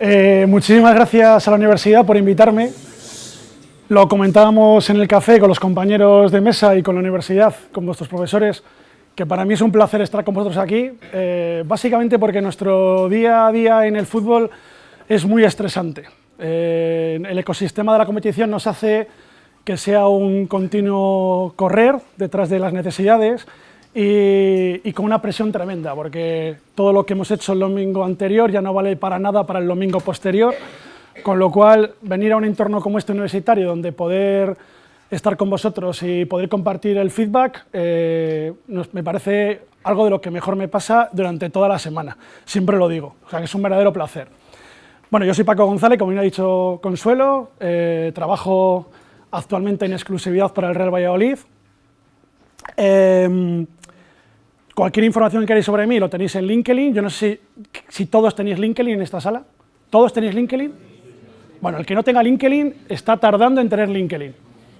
Eh, muchísimas gracias a la universidad por invitarme. Lo comentábamos en el café con los compañeros de mesa y con la universidad, con vuestros profesores, que para mí es un placer estar con vosotros aquí, eh, básicamente porque nuestro día a día en el fútbol es muy estresante. Eh, el ecosistema de la competición nos hace que sea un continuo correr detrás de las necesidades y, con una presión tremenda, porque todo lo que hemos hecho el domingo anterior ya no vale para nada para el domingo posterior, con lo cual venir a un entorno como este universitario, donde poder estar con vosotros y poder compartir el feedback, eh, me parece algo de lo que mejor me pasa durante toda la semana, siempre lo digo, o sea que es un verdadero placer. Bueno, yo soy Paco González, como me ha dicho Consuelo, eh, trabajo actualmente en exclusividad para el Real Valladolid. Eh, Cualquier información que queráis sobre mí lo tenéis en LinkedIn. Yo no sé si, todos tenéis LinkedIn en esta sala. ¿Todos tenéis LinkedIn? Bueno, el que no tenga LinkedIn está tardando en tener LinkedIn.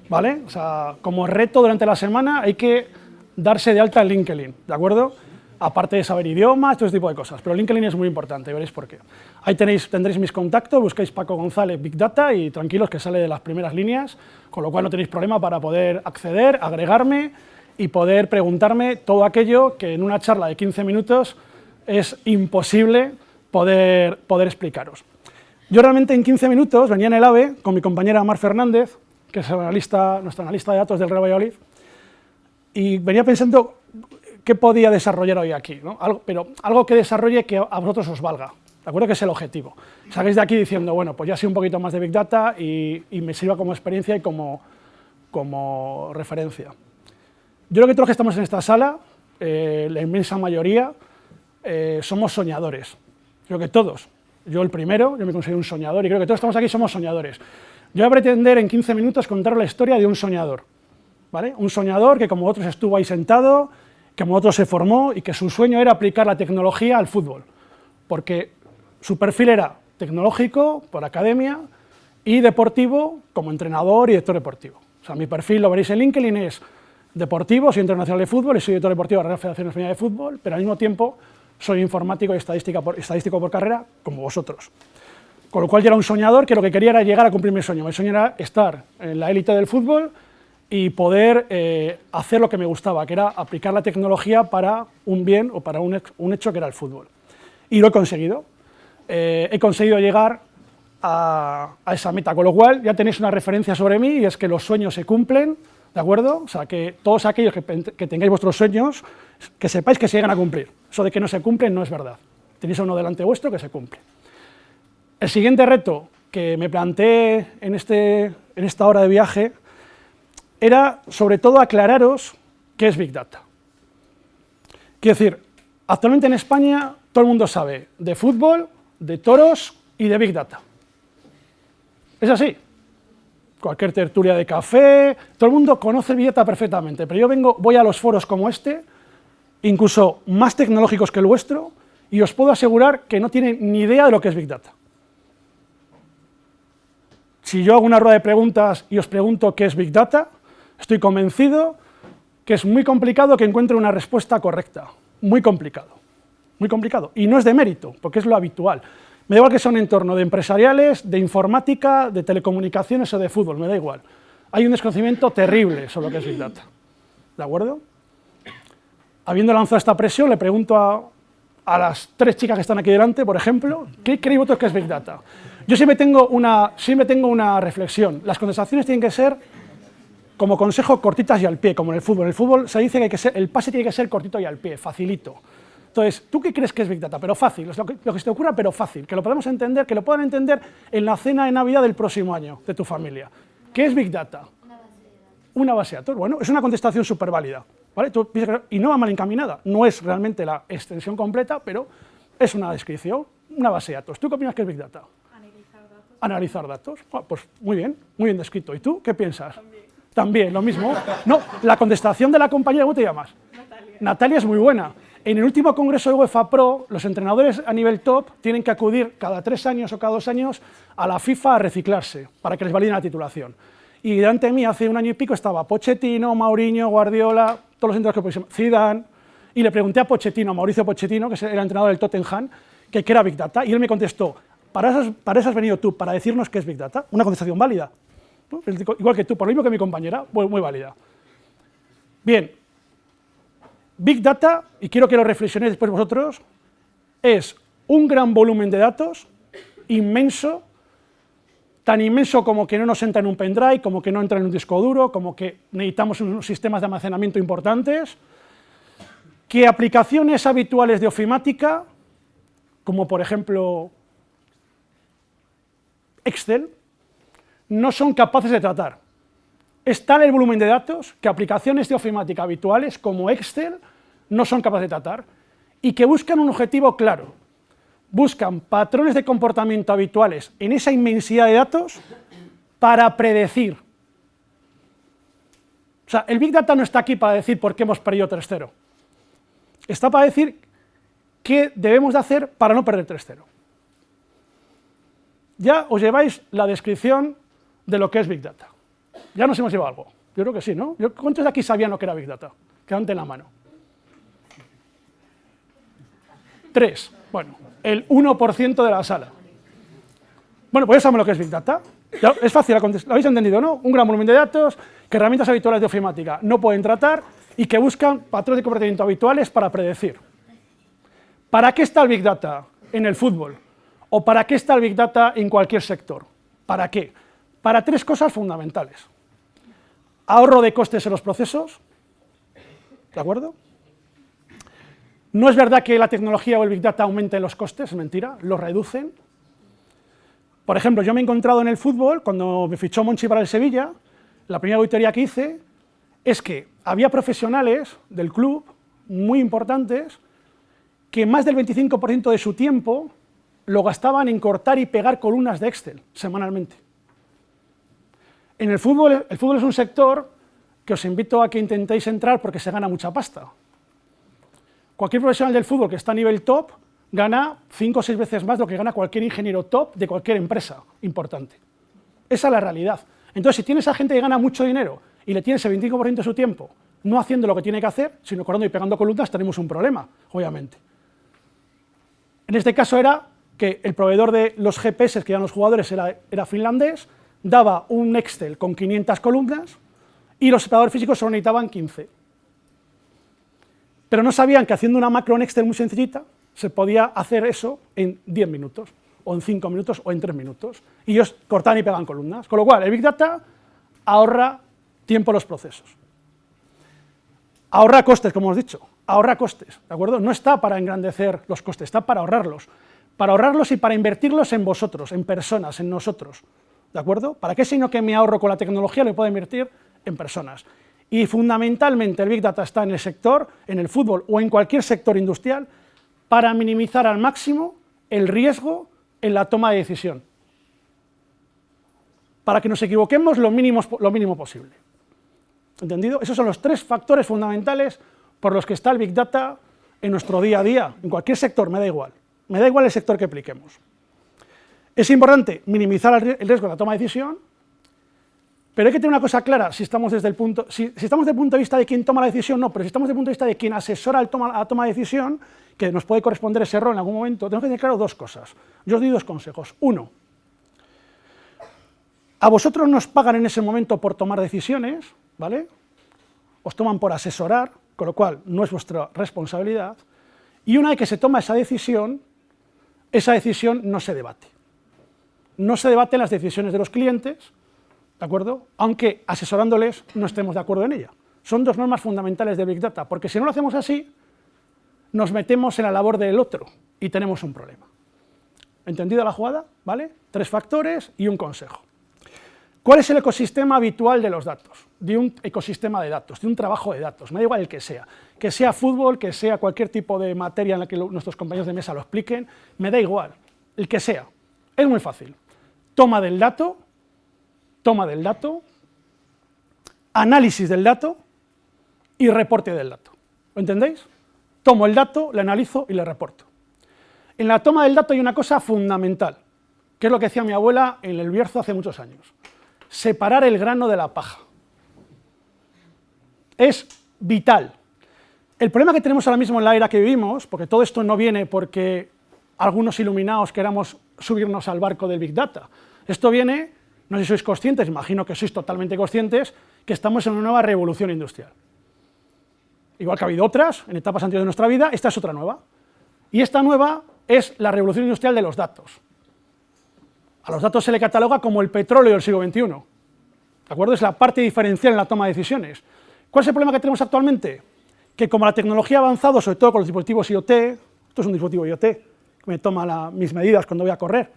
¿Vale? O sea, como reto durante la semana hay que darse de alta en LinkedIn, ¿de acuerdo? Aparte de saber idiomas, todo ese tipo de cosas. Pero LinkedIn es muy importante, veréis por qué. Ahí tenéis, tendréis mis contactos, buscáis Paco González Big Data y tranquilos que sale de las primeras líneas, con lo cual no tenéis problema para poder acceder, agregarme y poder preguntarme todo aquello que en una charla de 15 minutos es imposible poder, poder explicaros. Yo realmente en 15 minutos venía en el AVE con mi compañera Mar Fernández, que es analista, nuestra analista de datos del Real Valladolid, y venía pensando qué podía desarrollar hoy aquí, ¿no? algo, pero algo que desarrolle que a vosotros os valga, ¿de acuerdo? Que es el objetivo. Salgáis de aquí diciendo, bueno, pues ya sé un poquito más de Big Data y, y me sirva como experiencia y como, como referencia. Yo creo que todos los que estamos en esta sala, eh, la inmensa mayoría, eh, somos soñadores. Creo que todos. Yo el primero, yo me considero un soñador y creo que todos estamos aquí somos soñadores. Yo voy a pretender en 15 minutos contar la historia de un soñador. ¿vale? Un soñador que como otros estuvo ahí sentado, que como otros se formó y que su sueño era aplicar la tecnología al fútbol. Porque su perfil era tecnológico, por academia, y deportivo, como entrenador y director deportivo. O sea, mi perfil, lo veréis en LinkedIn, es deportivo, soy internacional de fútbol y soy director deportivo de la Federación Española de Fútbol, pero al mismo tiempo soy informático y estadístico por carrera, como vosotros. Con lo cual yo era un soñador que lo que quería era llegar a cumplir mi sueño. Mi sueño era estar en la élite del fútbol y poder eh, hacer lo que me gustaba, que era aplicar la tecnología para un bien o para un, hecho que era el fútbol. Y lo he conseguido. Eh, he conseguido llegar a, a esa meta, con lo cual ya tenéis una referencia sobre mí y es que los sueños se cumplen, ¿De acuerdo? O sea, que todos aquellos que, tengáis vuestros sueños, que sepáis que se llegan a cumplir. Eso de que no se cumplen no es verdad. Tenéis uno delante vuestro que se cumple. El siguiente reto que me planteé en, este, en esta hora de viaje era, sobre todo, aclararos qué es Big Data. Quiero decir, actualmente en España todo el mundo sabe de fútbol, de toros y de Big Data. Es así cualquier tertulia de café, todo el mundo conoce Data perfectamente, pero yo vengo, voy a los foros como este, incluso más tecnológicos que el vuestro, y os puedo asegurar que no tienen ni idea de lo que es Big Data. Si yo hago una rueda de preguntas y os pregunto qué es Big Data, estoy convencido que es muy complicado que encuentre una respuesta correcta, muy complicado, muy complicado, y no es de mérito, porque es lo habitual. Me da igual que sea un entorno de empresariales, de informática, de telecomunicaciones o de fútbol, me da igual. Hay un desconocimiento terrible sobre lo que es Big Data. ¿De acuerdo? Habiendo lanzado esta presión, le pregunto a, las tres chicas que están aquí delante, por ejemplo, ¿qué creéis vosotros que es Big Data? Yo siempre tengo una, siempre tengo una reflexión. Las conversaciones tienen que ser, como consejo, cortitas y al pie, como en el fútbol. En el fútbol se dice que, hay que ser, el pase tiene que ser cortito y al pie, facilito. Entonces, ¿tú qué crees que es Big Data? Pero fácil, lo que, lo que se te ocurra, pero fácil, que lo podemos entender, que lo puedan entender en la cena de Navidad del próximo año de tu familia. ¿Qué es Big Data? Una base de datos. Una base de datos, bueno, es una contestación súper válida, ¿vale? y no va mal encaminada, no es realmente la extensión completa, pero es una descripción, una base de datos. ¿Tú qué opinas que es Big Data? Analizar datos. Analizar datos, ah, pues muy bien, muy bien descrito. ¿Y tú qué piensas? También. También, lo mismo. No, la contestación de la compañía, ¿cómo te llamas? Natalia. Natalia es muy buena. En el último congreso de UEFA Pro, los entrenadores a nivel top tienen que acudir cada tres años o cada dos años a la FIFA a reciclarse, para que les validen la titulación. Y delante de mí, hace un año y pico, estaba Pochettino, Mauriño, Guardiola, todos los entrenadores que Zidane, y le pregunté a Pochettino, a Mauricio Pochettino, que era entrenador del Tottenham, que era Big Data, y él me contestó, Para eso, para eso has venido tú, para decirnos qué es Big Data, una contestación válida. Igual que tú, por lo mismo que mi compañera, muy, muy válida. Bien, Big Data, y quiero que lo reflexionéis después vosotros, es un gran volumen de datos, inmenso, tan inmenso como que no nos entra en un pendrive, como que no entra en un disco duro, como que necesitamos unos sistemas de almacenamiento importantes, que aplicaciones habituales de ofimática, como por ejemplo Excel, no son capaces de tratar. Es tal el volumen de datos que aplicaciones de ofimática habituales como Excel no son capaces de tratar y que buscan un objetivo claro. Buscan patrones de comportamiento habituales en esa inmensidad de datos para predecir. O sea, el Big Data no está aquí para decir por qué hemos perdido 3-0. Está para decir qué debemos de hacer para no perder 3-0. Ya os lleváis la descripción de lo que es Big Data. Ya nos hemos llevado algo. Yo creo que sí, ¿no? ¿Cuántos de aquí sabían lo que era Big Data? Quedante en la mano. Tres. Bueno, el 1% de la sala. Bueno, pues ya sabemos lo que es Big Data. es fácil, lo habéis entendido, ¿no? Un gran volumen de datos que herramientas habituales de ofimática no pueden tratar y que buscan patrones de comportamiento habituales para predecir. ¿Para qué está el Big Data en el fútbol? ¿O para qué está el Big Data en cualquier sector? ¿Para qué? Para tres cosas fundamentales. Ahorro de costes en los procesos, ¿de acuerdo? No es verdad que la tecnología o el Big Data aumenten los costes, es mentira, los reducen. Por ejemplo, yo me he encontrado en el fútbol, cuando me fichó Monchi para el Sevilla, la primera auditoría que hice es que había profesionales del club muy importantes que más del 25% de su tiempo lo gastaban en cortar y pegar columnas de Excel semanalmente. En el fútbol, el fútbol es un sector que os invito a que intentéis entrar porque se gana mucha pasta. Cualquier profesional del fútbol que está a nivel top gana 5 o 6 veces más lo que gana cualquier ingeniero top de cualquier empresa importante. Esa es la realidad. Entonces, si tienes a gente que gana mucho dinero y le tienes el 25% de su tiempo no haciendo lo que tiene que hacer, sino corriendo y pegando columnas, tenemos un problema, obviamente. En este caso era que el proveedor de los GPS que eran los jugadores era, finlandés, daba un Excel con 500 columnas y los separadores físicos solo necesitaban 15. Pero no sabían que haciendo una macro en Excel muy sencillita se podía hacer eso en 10 minutos, o en 5 minutos, o en 3 minutos. Y ellos cortaban y pegaban columnas. Con lo cual, el Big Data ahorra tiempo en los procesos. Ahorra costes, como hemos dicho, ahorra costes, ¿de acuerdo? No está para engrandecer los costes, está para ahorrarlos para ahorrarlos y para invertirlos en vosotros, en personas, en nosotros, ¿de acuerdo? ¿Para qué sino que me ahorro con la tecnología lo puedo invertir en personas? Y fundamentalmente el Big Data está en el sector, en el fútbol o en cualquier sector industrial, para minimizar al máximo el riesgo en la toma de decisión, para que nos equivoquemos lo mínimo, posible. ¿Entendido? Esos son los tres factores fundamentales por los que está el Big Data en nuestro día a día, en cualquier sector, me da igual me da igual el sector que apliquemos. Es importante minimizar el riesgo de la toma de decisión, pero hay que tener una cosa clara, si estamos desde el punto, si, estamos desde el punto de vista de quien toma la decisión, no, pero si estamos desde el punto de vista de quien asesora la toma, la toma de decisión, que nos puede corresponder ese error en algún momento, tenemos que tener claro dos cosas. Yo os doy dos consejos. Uno, a vosotros nos pagan en ese momento por tomar decisiones, ¿vale? Os toman por asesorar, con lo cual no es vuestra responsabilidad, y una vez que se toma esa decisión, esa decisión no se debate. No se debaten las decisiones de los clientes, ¿de acuerdo? Aunque asesorándoles no estemos de acuerdo en ella. Son dos normas fundamentales de Big Data, porque si no lo hacemos así, nos metemos en la labor del otro y tenemos un problema. ¿Entendida la jugada? ¿Vale? Tres factores y un consejo. ¿Cuál es el ecosistema habitual de los datos? De un ecosistema de datos, de un trabajo de datos, me da igual el que sea. Que sea fútbol, que sea cualquier tipo de materia en la que nuestros compañeros de mesa lo expliquen, me da igual, el que sea. Es muy fácil. Toma del dato, toma del dato, análisis del dato y reporte del dato. ¿Lo entendéis? Tomo el dato, le analizo y le reporto. En la toma del dato hay una cosa fundamental, que es lo que decía mi abuela en el Bierzo hace muchos años separar el grano de la paja. Es vital. El problema que tenemos ahora mismo en la era que vivimos, porque todo esto no viene porque algunos iluminados queramos subirnos al barco del Big Data. Esto viene, no sé si sois conscientes, imagino que sois totalmente conscientes, que estamos en una nueva revolución industrial. Igual que ha habido otras en etapas anteriores de nuestra vida, esta es otra nueva. Y esta nueva es la revolución industrial de los datos. A los datos se le cataloga como el petróleo del siglo XXI. ¿De acuerdo? Es la parte diferencial en la toma de decisiones. ¿Cuál es el problema que tenemos actualmente? Que como la tecnología ha avanzado, sobre todo con los dispositivos IoT, esto es un dispositivo IoT, que me toma mis medidas cuando voy a correr,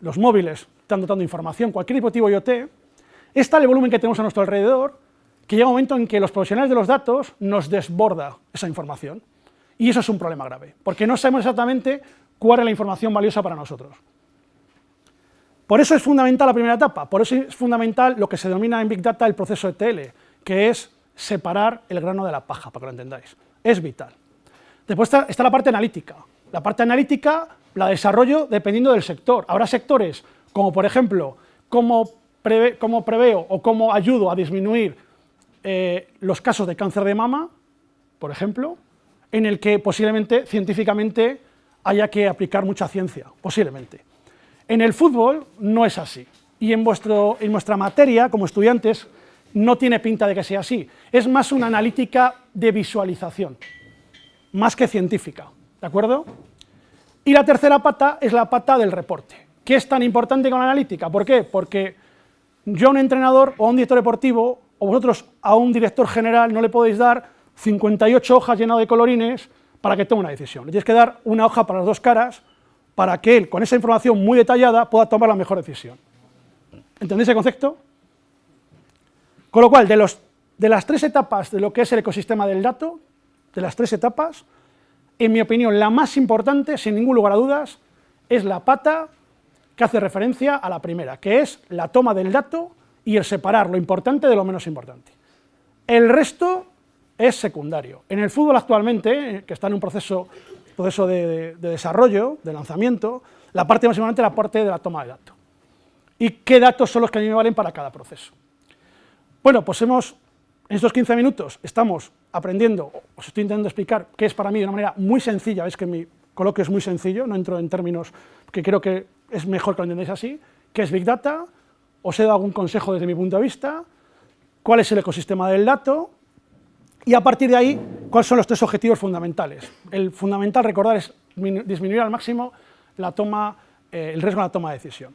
los móviles están dotando información, cualquier dispositivo IoT, es tal el volumen que tenemos a nuestro alrededor que llega un momento en que los profesionales de los datos nos desborda esa información. Y eso es un problema grave, porque no sabemos exactamente cuál es la información valiosa para nosotros. Por eso es fundamental la primera etapa, por eso es fundamental lo que se denomina en Big Data el proceso ETL, que es separar el grano de la paja, para que lo entendáis. Es vital. Después está, la parte analítica. La parte analítica la desarrollo dependiendo del sector. Habrá sectores como, por ejemplo, cómo, preveo o cómo ayudo a disminuir eh, los casos de cáncer de mama, por ejemplo, en el que posiblemente, científicamente, haya que aplicar mucha ciencia, posiblemente. En el fútbol no es así, y en, vuestro, en vuestra materia, como estudiantes, no tiene pinta de que sea así. Es más una analítica de visualización, más que científica, ¿de acuerdo? Y la tercera pata es la pata del reporte. ¿Qué es tan importante con la analítica? ¿Por qué? Porque yo a un entrenador o a un director deportivo, o vosotros a un director general no le podéis dar 58 hojas llenas de colorines para que tome una decisión. Le tienes que dar una hoja para las dos caras para que él, con esa información muy detallada, pueda tomar la mejor decisión. ¿Entendéis el concepto? Con lo cual, de, de las tres etapas de lo que es el ecosistema del dato, de las tres etapas, en mi opinión, la más importante, sin ningún lugar a dudas, es la pata que hace referencia a la primera, que es la toma del dato y el separar lo importante de lo menos importante. El resto es secundario. En el fútbol actualmente, que está en un proceso, proceso de, desarrollo, de lanzamiento, la parte más importante es la parte de la toma de datos. ¿Y qué datos son los que a mí me valen para cada proceso? Bueno, pues hemos, en estos 15 minutos, estamos aprendiendo, os estoy intentando explicar qué es para mí de una manera muy sencilla, veis que mi coloquio es muy sencillo, no entro en términos que creo que es mejor que lo entendáis así, qué es Big Data, os he dado algún consejo desde mi punto de vista, cuál es el ecosistema del dato, y a partir de ahí, ¿cuáles son los tres objetivos fundamentales? El fundamental, recordar, es disminuir al máximo la toma, eh, el riesgo de la toma de decisión.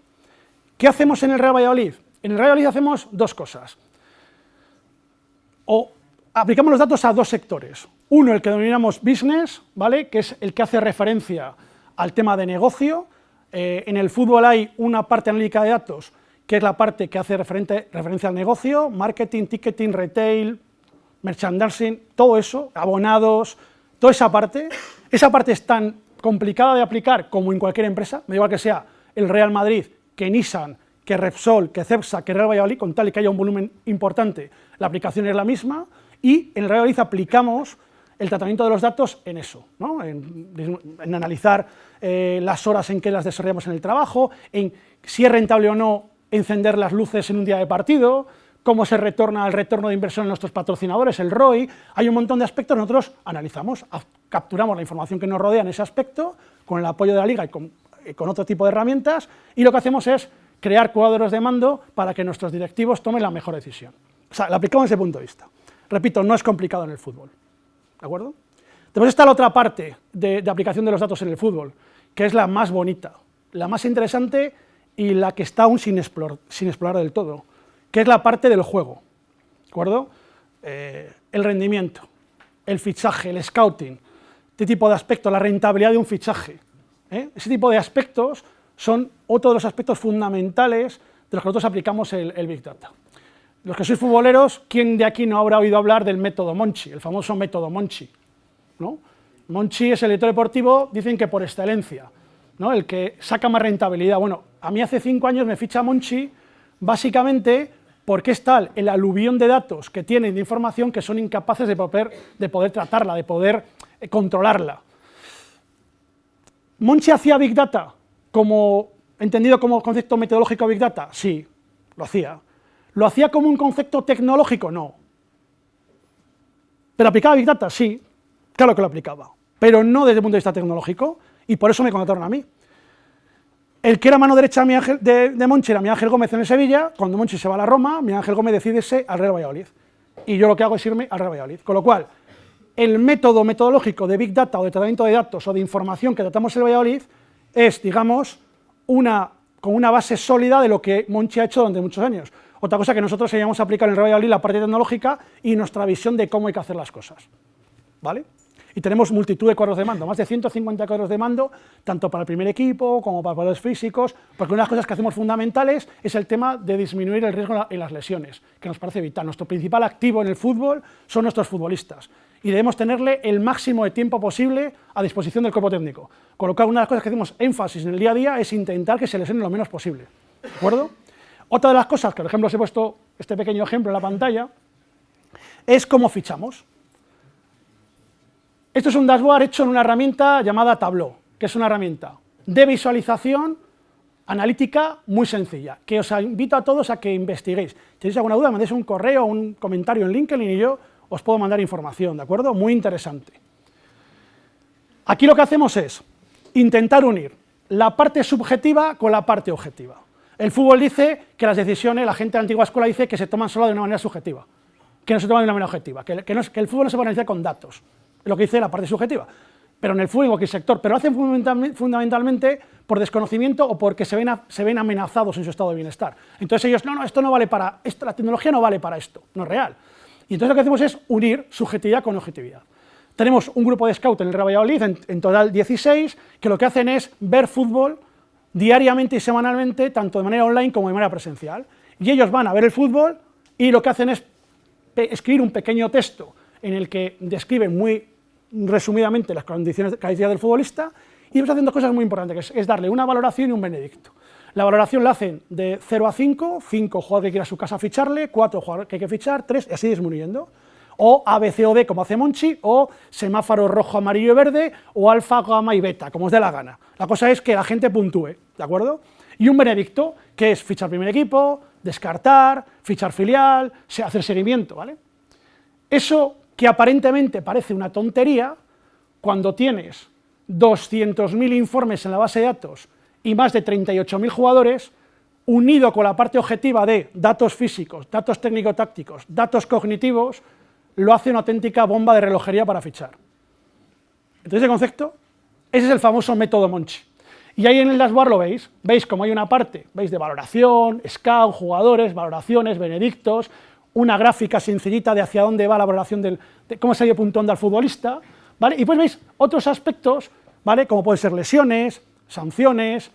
¿Qué hacemos en el Real Valladolid? En el Real Valladolid hacemos dos cosas. O aplicamos los datos a dos sectores. Uno, el que denominamos business, ¿vale? que es el que hace referencia al tema de negocio. Eh, en el fútbol hay una parte analítica de datos, que es la parte que hace referencia al negocio, marketing, ticketing, retail, merchandising, todo eso, abonados, toda esa parte, esa parte es tan complicada de aplicar como en cualquier empresa, me da igual que sea el Real Madrid, que Nissan, que Repsol, que Cepsa, que Real Valladolid, con tal y que haya un volumen importante, la aplicación es la misma, y en Real Valladolid aplicamos el tratamiento de los datos en eso, en, analizar eh, las horas en que las desarrollamos en el trabajo, en si es rentable o no encender las luces en un día de partido, cómo se retorna el retorno de inversión en nuestros patrocinadores, el ROI, hay un montón de aspectos, nosotros analizamos, capturamos la información que nos rodea en ese aspecto, con el apoyo de la Liga y con, otro tipo de herramientas, y lo que hacemos es crear cuadros de mando para que nuestros directivos tomen la mejor decisión. O sea, lo aplicamos desde ese punto de vista. Repito, no es complicado en el fútbol, ¿de acuerdo? Después está la otra parte de, de aplicación de los datos en el fútbol, que es la más bonita, la más interesante y la que está aún sin explorar, sin explorar del todo, que es la parte del juego, ¿de acuerdo? Eh, el rendimiento, el fichaje, el scouting, este tipo de aspectos, la rentabilidad de un fichaje, ¿eh? ese tipo de aspectos son otro de los aspectos fundamentales de los que nosotros aplicamos el, Big Data. Los que sois futboleros, ¿quién de aquí no habrá oído hablar del método Monchi, el famoso método Monchi? Monchi es el editor deportivo, dicen que por excelencia, ¿no? el que saca más rentabilidad. Bueno, a mí hace cinco años me ficha Monchi, básicamente porque es tal el aluvión de datos que tienen de información que son incapaces de poder, de poder tratarla, de poder eh, controlarla. ¿Monchi hacía Big Data como, entendido como concepto metodológico Big Data? Sí, lo hacía. ¿Lo hacía como un concepto tecnológico? No. ¿Pero aplicaba Big Data? Sí, claro que lo aplicaba, pero no desde el punto de vista tecnológico, y por eso me contrataron a mí. El que era mano derecha de, de, Monchi era mi Ángel Gómez en el Sevilla, cuando Monchi se va a la Roma, mi Ángel Gómez decide irse al Real Valladolid, y yo lo que hago es irme al Real Valladolid, con lo cual, el método metodológico de Big Data o de tratamiento de datos o de información que tratamos en el Valladolid es, digamos, una, con una base sólida de lo que Monchi ha hecho durante muchos años. Otra cosa que nosotros a aplicar en el Valladolid, la parte tecnológica y nuestra visión de cómo hay que hacer las cosas. ¿Vale? Y tenemos multitud de cuadros de mando, más de 150 cuadros de mando, tanto para el primer equipo como para los físicos, porque una de las cosas que hacemos fundamentales es el tema de disminuir el riesgo en las lesiones, que nos parece vital. Nuestro principal activo en el fútbol son nuestros futbolistas, y debemos tenerle el máximo de tiempo posible a disposición del cuerpo técnico. Con una de las cosas que hacemos énfasis en el día a día es intentar que se lesione lo menos posible. ¿De acuerdo? Otra de las cosas, que por ejemplo os he puesto este pequeño ejemplo en la pantalla, es cómo fichamos. Esto es un dashboard hecho en una herramienta llamada Tableau, que es una herramienta de visualización analítica muy sencilla, que os invito a todos a que investiguéis. Si tenéis alguna duda, mandéis un correo un comentario en LinkedIn y yo os puedo mandar información, ¿de acuerdo? Muy interesante. Aquí lo que hacemos es intentar unir la parte subjetiva con la parte objetiva. El fútbol dice que las decisiones, la gente de la antigua escuela dice que se toman solo de una manera subjetiva, que no se toman de una manera objetiva, que, el fútbol no se puede analizar con datos, lo que dice la parte subjetiva. Pero en el fútbol, en cualquier sector, pero lo hacen fundamentalmente por desconocimiento o porque se ven, se ven amenazados en su estado de bienestar. Entonces ellos, no, no, esto no vale para, esto, la tecnología no vale para esto, no es real. Y entonces lo que hacemos es unir subjetividad con objetividad. Tenemos un grupo de scout en el Real Valladolid, en, total 16, que lo que hacen es ver fútbol diariamente y semanalmente, tanto de manera online como de manera presencial. Y ellos van a ver el fútbol y lo que hacen es escribir un pequeño texto en el que describen muy resumidamente las condiciones de calidad del futbolista y ellos hacen dos cosas muy importantes, que es darle una valoración y un benedicto. La valoración la hacen de 0 a 5, 5 jugadores que quiera a su casa ficharle, 4 jugadores que hay que fichar, 3, y así disminuyendo. O A, B, C o D, como hace Monchi, o semáforo rojo, amarillo y verde, o alfa, gamma y beta, como os dé la gana. La cosa es que la gente puntúe, ¿de acuerdo? Y un benedicto, que es fichar primer equipo, descartar, fichar filial, hacer seguimiento, ¿vale? Eso que aparentemente parece una tontería, cuando tienes 200.000 informes en la base de datos y más de 38.000 jugadores, unido con la parte objetiva de datos físicos, datos técnico-tácticos, datos cognitivos, lo hace una auténtica bomba de relojería para fichar. Entonces, ese concepto, ese es el famoso método Monchi. Y ahí en el dashboard lo veis, veis como hay una parte, veis de valoración, scout, jugadores, valoraciones, benedictos, una gráfica sencillita de hacia dónde va la valoración del, de cómo se ha ido puntuando al futbolista, ¿vale? Y pues veis otros aspectos, ¿vale? Como pueden ser lesiones, sanciones,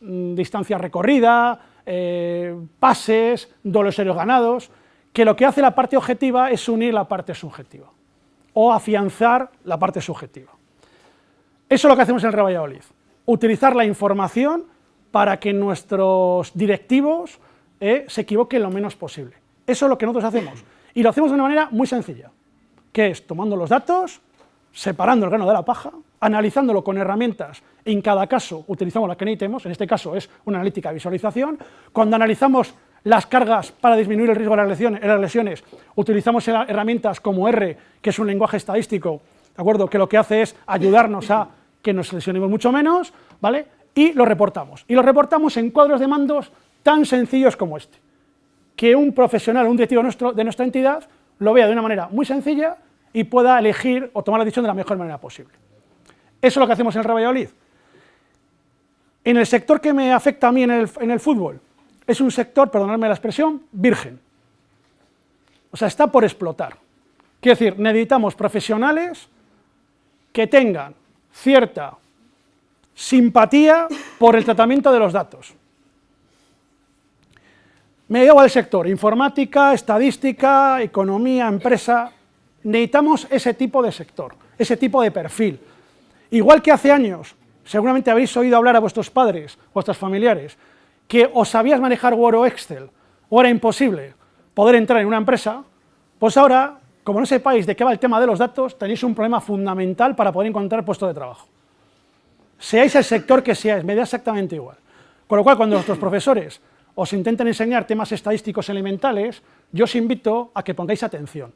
mm, distancia recorrida, eh, pases, dobles aéreos ganados, que lo que hace la parte objetiva es unir la parte subjetiva, o afianzar la parte subjetiva. Eso es lo que hacemos en el utilizar la información para que nuestros directivos eh, se equivoquen lo menos posible. Eso es lo que nosotros hacemos, y lo hacemos de una manera muy sencilla, que es tomando los datos, separando el grano de la paja, analizándolo con herramientas, en cada caso utilizamos la que necesitemos, en este caso es una analítica de visualización, cuando analizamos las cargas para disminuir el riesgo de las lesiones, utilizamos herramientas como R, que es un lenguaje estadístico, ¿de acuerdo? que lo que hace es ayudarnos a que nos lesionemos mucho menos, ¿vale? y lo reportamos. Y lo reportamos en cuadros de mandos tan sencillos como este, que un profesional, un directivo nuestro, de nuestra entidad, lo vea de una manera muy sencilla y pueda elegir o tomar la decisión de la mejor manera posible. Eso es lo que hacemos en el Real. En el sector que me afecta a mí en el, fútbol, es un sector, perdonadme la expresión, virgen. O sea, está por explotar. Quiero decir, necesitamos profesionales que tengan cierta simpatía por el tratamiento de los datos. Me llevo al sector, informática, estadística, economía, empresa, necesitamos ese tipo de sector, ese tipo de perfil. Igual que hace años, seguramente habéis oído hablar a vuestros padres, vuestros familiares, que os sabías manejar Word o Excel, o era imposible poder entrar en una empresa, pues ahora, como no sepáis de qué va el tema de los datos, tenéis un problema fundamental para poder encontrar puesto de trabajo. Seáis el sector que seáis, me da exactamente igual. Con lo cual, cuando nuestros profesores os intenten enseñar temas estadísticos elementales, yo os invito a que pongáis atención.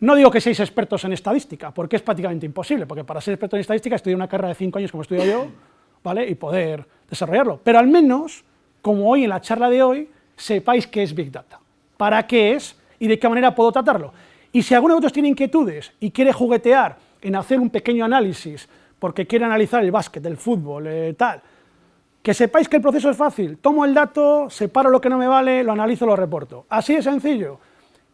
No digo que seáis expertos en estadística, porque es prácticamente imposible, porque para ser experto en estadística estudiar una carrera de cinco años como estudio yo, ¿vale? y poder desarrollarlo. Pero al menos, como hoy en la charla de hoy, sepáis qué es Big Data, para qué es y de qué manera puedo tratarlo. Y si alguno de vosotros tiene inquietudes y quiere juguetear en hacer un pequeño análisis, porque quiere analizar el básquet, el fútbol, eh, tal, que sepáis que el proceso es fácil, tomo el dato, separo lo que no me vale, lo analizo, lo reporto. Así de sencillo,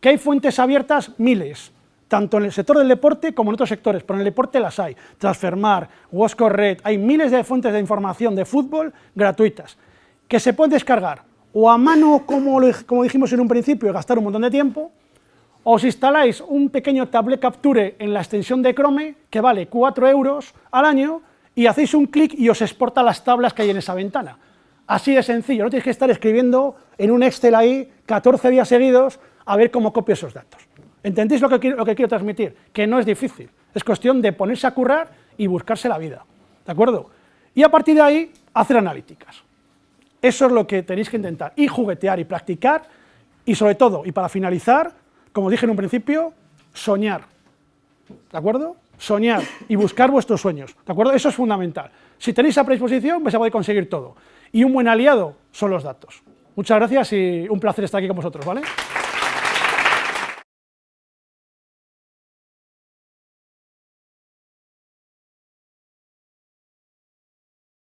que hay fuentes abiertas miles, tanto en el sector del deporte como en otros sectores, pero en el deporte las hay, Transfermar, Red, hay miles de fuentes de información de fútbol gratuitas, que se pueden descargar, o a mano, como, como dijimos en un principio, y gastar un montón de tiempo, os instaláis un pequeño tablet capture en la extensión de Chrome, que vale 4 euros al año, y hacéis un clic y os exporta las tablas que hay en esa ventana. Así de sencillo, no tenéis que estar escribiendo en un Excel ahí 14 días seguidos a ver cómo copio esos datos. ¿Entendéis lo que, quiero, transmitir? Que no es difícil, es cuestión de ponerse a currar y buscarse la vida, ¿de acuerdo? Y a partir de ahí, hacer analíticas. Eso es lo que tenéis que intentar, y juguetear y practicar, y sobre todo, y para finalizar, como dije en un principio, soñar, ¿de acuerdo? Soñar y buscar vuestros sueños, ¿de acuerdo? Eso es fundamental. Si tenéis esa predisposición, vais a poder conseguir todo. Y un buen aliado son los datos. Muchas gracias y un placer estar aquí con vosotros, ¿vale?